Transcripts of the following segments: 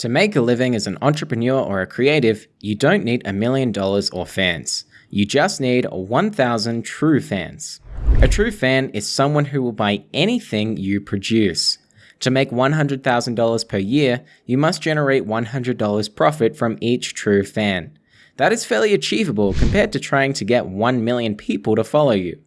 To make a living as an entrepreneur or a creative, you don't need a million dollars or fans. You just need 1,000 true fans. A true fan is someone who will buy anything you produce. To make $100,000 per year, you must generate $100 profit from each true fan. That is fairly achievable compared to trying to get 1 million people to follow you.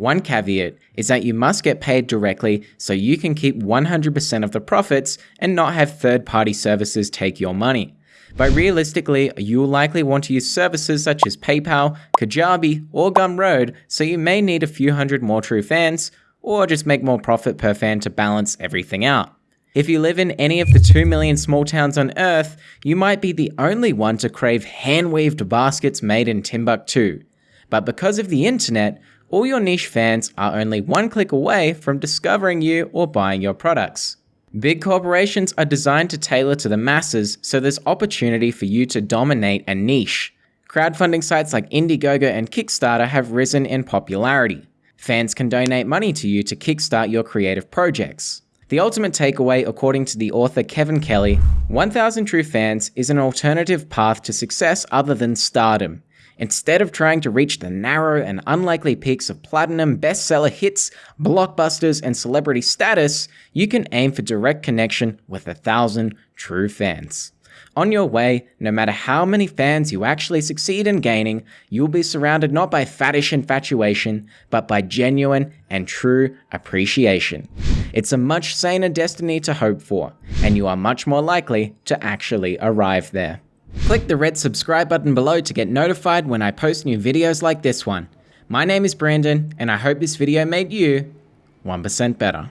One caveat is that you must get paid directly so you can keep 100% of the profits and not have third party services take your money. But realistically, you will likely want to use services such as PayPal, Kajabi, or Gumroad, so you may need a few hundred more true fans, or just make more profit per fan to balance everything out. If you live in any of the 2 million small towns on Earth, you might be the only one to crave hand weaved baskets made in Timbuktu. But because of the internet, all your niche fans are only one click away from discovering you or buying your products. Big corporations are designed to tailor to the masses, so there's opportunity for you to dominate a niche. Crowdfunding sites like Indiegogo and Kickstarter have risen in popularity. Fans can donate money to you to kickstart your creative projects. The ultimate takeaway, according to the author Kevin Kelly, 1000 True Fans is an alternative path to success other than stardom. Instead of trying to reach the narrow and unlikely peaks of platinum, bestseller hits, blockbusters, and celebrity status, you can aim for direct connection with a thousand true fans. On your way, no matter how many fans you actually succeed in gaining, you will be surrounded not by faddish infatuation, but by genuine and true appreciation. It's a much saner destiny to hope for, and you are much more likely to actually arrive there. Click the red subscribe button below to get notified when I post new videos like this one. My name is Brandon, and I hope this video made you 1% better.